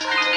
you.